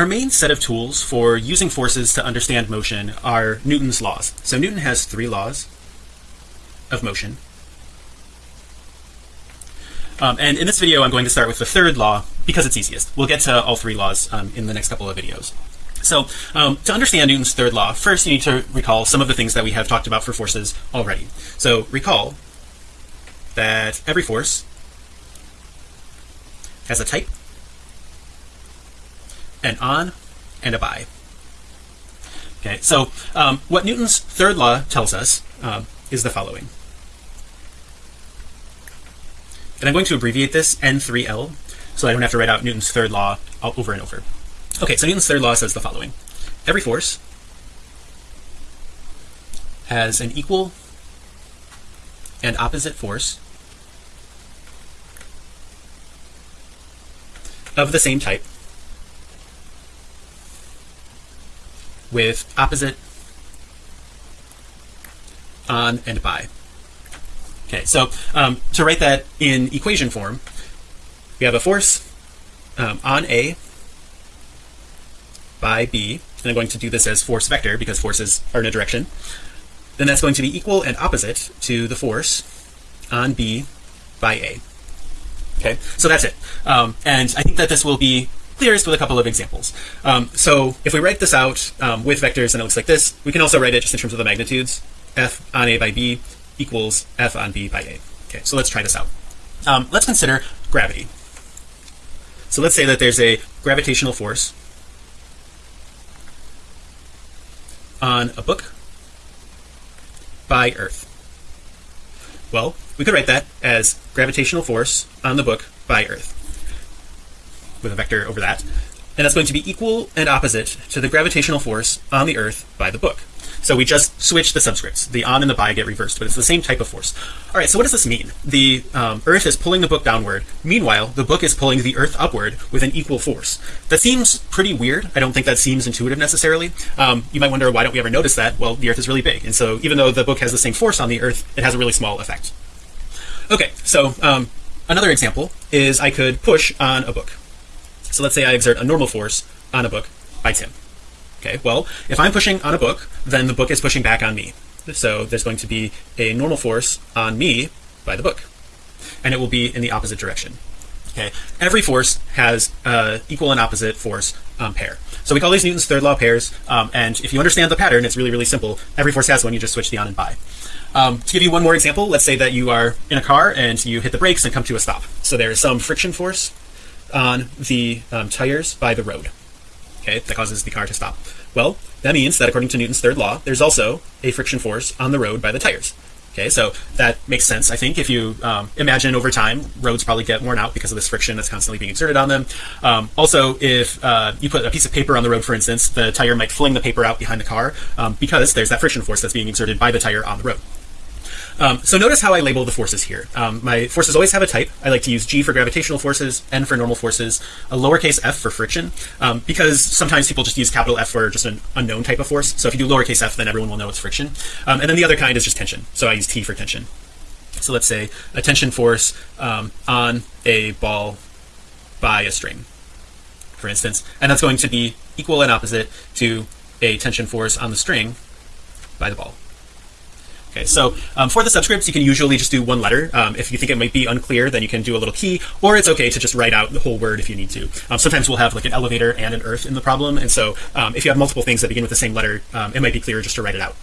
our main set of tools for using forces to understand motion are Newton's laws. So Newton has three laws of motion. Um, and in this video I'm going to start with the third law because it's easiest. We'll get to all three laws um, in the next couple of videos. So um, to understand Newton's third law first you need to recall some of the things that we have talked about for forces already. So recall that every force has a type an on and a by okay so um, what Newton's third law tells us uh, is the following. And I'm going to abbreviate this n3l so I don't have to write out Newton's third law over and over. Okay so Newton's third law says the following. Every force has an equal and opposite force of the same type with opposite on and by. Okay so um, to write that in equation form we have a force um, on a by b and I'm going to do this as force vector because forces are in a direction. Then that's going to be equal and opposite to the force on b by a. Okay so that's it. Um, and I think that this will be clearest with a couple of examples. Um, so if we write this out um, with vectors and it looks like this we can also write it just in terms of the magnitudes. F on a by b equals f on b by a. Okay so let's try this out. Um, let's consider gravity. So let's say that there's a gravitational force on a book by earth. Well we could write that as gravitational force on the book by earth with a vector over that. And that's going to be equal and opposite to the gravitational force on the earth by the book. So we just switch the subscripts. The on and the by get reversed but it's the same type of force. All right so what does this mean? The um, earth is pulling the book downward. Meanwhile the book is pulling the earth upward with an equal force. That seems pretty weird. I don't think that seems intuitive necessarily. Um, you might wonder why don't we ever notice that? Well the earth is really big. And so even though the book has the same force on the earth it has a really small effect. Okay so um, another example is I could push on a book so let's say I exert a normal force on a book by Tim. Okay well if I'm pushing on a book then the book is pushing back on me. So there's going to be a normal force on me by the book. And it will be in the opposite direction. Okay every force has uh, equal and opposite force um, pair. So we call these Newton's third law pairs um, and if you understand the pattern it's really really simple. Every force has one you just switch the on and by um, to give you one more example let's say that you are in a car and you hit the brakes and come to a stop. So there is some friction force on the um, tires by the road. Okay that causes the car to stop. Well that means that according to Newton's third law there's also a friction force on the road by the tires. Okay so that makes sense I think if you um, imagine over time roads probably get worn out because of this friction that's constantly being exerted on them. Um, also if uh, you put a piece of paper on the road for instance the tire might fling the paper out behind the car um, because there's that friction force that's being exerted by the tire on the road um, so notice how I label the forces here. Um, my forces always have a type. I like to use G for gravitational forces N for normal forces a lowercase f for friction um, because sometimes people just use capital F for just an unknown type of force. So if you do lowercase f then everyone will know it's friction. Um, and then the other kind is just tension. So I use T for tension. So let's say a tension force um, on a ball by a string for instance. And that's going to be equal and opposite to a tension force on the string by the ball okay so um, for the subscripts you can usually just do one letter. Um, if you think it might be unclear then you can do a little key or it's okay to just write out the whole word if you need to. Um, sometimes we'll have like an elevator and an earth in the problem and so um, if you have multiple things that begin with the same letter um, it might be clearer just to write it out